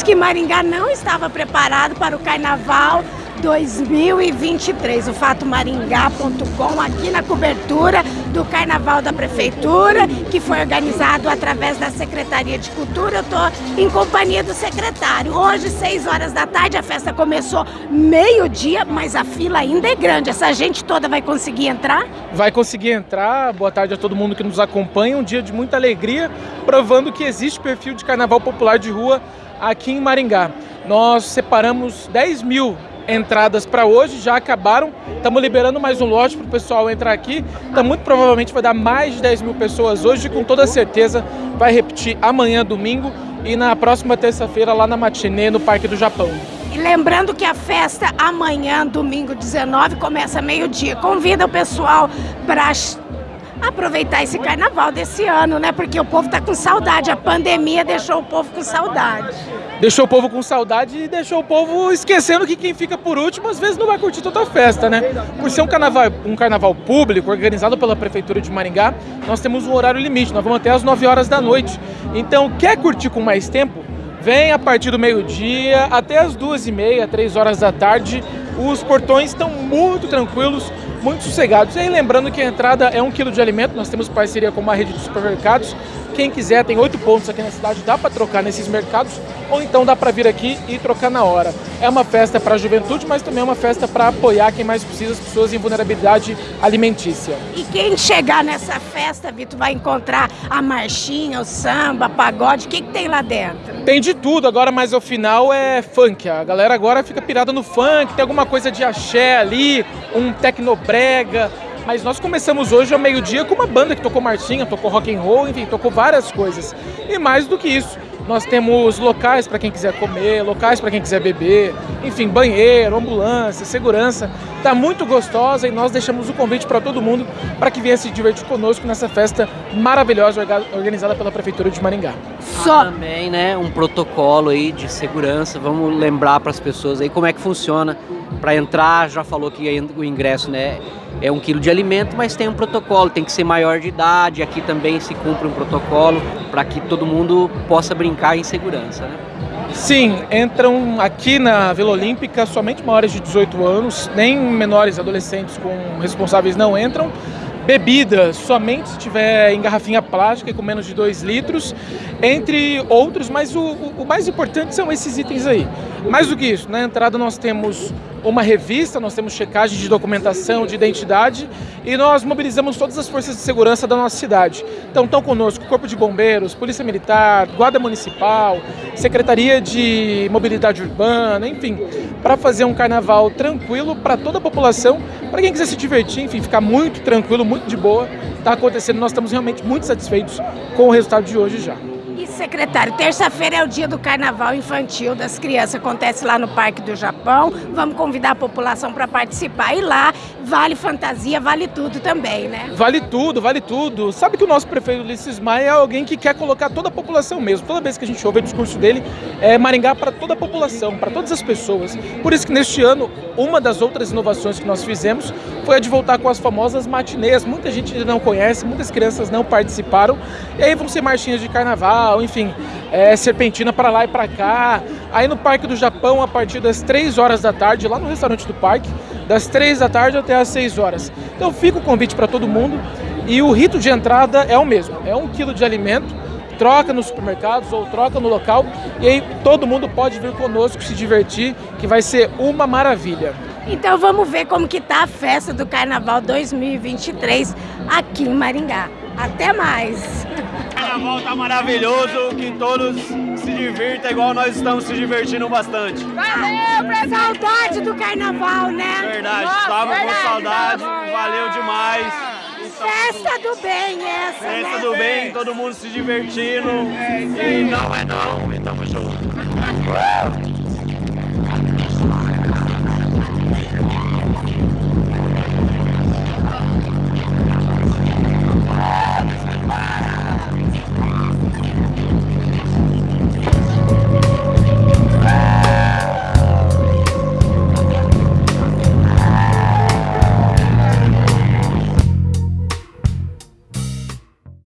que Maringá não estava preparado para o carnaval 2023. O fatomaringá.com aqui na cobertura do Carnaval da Prefeitura, que foi organizado através da Secretaria de Cultura. Eu estou em companhia do secretário. Hoje, 6 horas da tarde, a festa começou meio-dia, mas a fila ainda é grande. Essa gente toda vai conseguir entrar? Vai conseguir entrar. Boa tarde a todo mundo que nos acompanha. Um dia de muita alegria, provando que existe perfil de carnaval popular de rua aqui em Maringá. Nós separamos 10 mil entradas para hoje, já acabaram. Estamos liberando mais um lote para o pessoal entrar aqui. Então, muito provavelmente vai dar mais de 10 mil pessoas hoje, com toda certeza vai repetir amanhã, domingo, e na próxima terça-feira lá na matinê, no Parque do Japão. E lembrando que a festa amanhã, domingo 19, começa meio-dia. Convida o pessoal para aproveitar esse carnaval desse ano, né? Porque o povo tá com saudade, a pandemia deixou o povo com saudade. Deixou o povo com saudade e deixou o povo esquecendo que quem fica por último às vezes não vai curtir toda a festa, né? Por ser um carnaval, um carnaval público organizado pela Prefeitura de Maringá, nós temos um horário limite, nós vamos até às 9 horas da noite. Então, quer curtir com mais tempo? Vem a partir do meio-dia até as duas e meia, três horas da tarde. Os portões estão muito tranquilos, muito sossegados. E aí lembrando que a entrada é um quilo de alimento, nós temos parceria com uma rede de supermercados. Quem quiser, tem oito pontos aqui na cidade, dá para trocar nesses mercados, ou então dá para vir aqui e trocar na hora. É uma festa para a juventude, mas também é uma festa para apoiar quem mais precisa, as pessoas em vulnerabilidade alimentícia. E quem chegar nessa festa, Vitor, vai encontrar a marchinha, o samba, pagode, o que, que tem lá dentro? Tem de tudo, agora mais ao final é funk. A galera agora fica pirada no funk, tem alguma coisa de axé ali, um tecnobrega, mas nós começamos hoje ao meio-dia com uma banda que tocou marchinha, tocou rock and roll, enfim, tocou várias coisas. E mais do que isso, nós temos locais para quem quiser comer, locais para quem quiser beber, enfim, banheiro, ambulância, segurança. Está muito gostosa e nós deixamos o convite para todo mundo para que venha se divertir conosco nessa festa maravilhosa organizada pela Prefeitura de Maringá. Só também, né, um protocolo aí de segurança. Vamos lembrar para as pessoas aí como é que funciona para entrar. Já falou que o ingresso, né, é um quilo de alimento, mas tem um protocolo, tem que ser maior de idade. Aqui também se cumpre um protocolo para que todo mundo possa brincar em segurança, né? Sim, entram aqui na Vila Olímpica somente maiores de 18 anos, nem menores adolescentes com responsáveis não entram. Bebida, somente se tiver em garrafinha plástica e com menos de 2 litros, entre outros, mas o, o, mais importante são esses itens aí. Mais do que isso, na entrada nós temos uma revista, nós temos checagem de documentação, de identidade e nós mobilizamos todas as forças de segurança da nossa cidade. Então estão conosco Corpo de Bombeiros, Polícia Militar, Guarda Municipal, Secretaria de Mobilidade Urbana, enfim, para fazer um carnaval tranquilo para toda a população, para quem quiser se divertir, enfim, ficar muito tranquilo, muito de boa, está acontecendo. Nós estamos realmente muito satisfeitos com o resultado de hoje já. Secretário, terça-feira é o dia do carnaval infantil das crianças, acontece lá no Parque do Japão. Vamos convidar a população para participar. E lá vale fantasia, vale tudo também, né? Vale tudo, vale tudo. Sabe que o nosso prefeito Ulisses Maia é alguém que quer colocar toda a população mesmo. Toda vez que a gente ouve o discurso dele, é Maringá para toda a população, para todas as pessoas. Por isso que neste ano, uma das outras inovações que nós fizemos foi a de voltar com as famosas matinês. Muita gente não conhece, muitas crianças não participaram. E aí vão ser marchinhas de carnaval, enfim, é, serpentina para lá e para cá. Aí no Parque do Japão, a partir das 3 horas da tarde, lá no restaurante do parque, das 3 da tarde até as 6 horas. Então fica o convite para todo mundo e o rito de entrada é o mesmo, é um quilo de alimento, troca nos supermercados ou troca no local e aí todo mundo pode vir conosco se divertir, que vai ser uma maravilha. Então vamos ver como que tá a festa do Carnaval 2023 aqui em Maringá. Até mais! carnaval tá maravilhoso, que todos se divirtam igual nós estamos se divertindo bastante. Valeu, saudade do carnaval, né? Verdade, Nossa, tava verdade, com saudade, valeu demais. Festa do bem essa, Festa né? do bem, todo mundo se divertindo. É, e não é não, e tamo junto.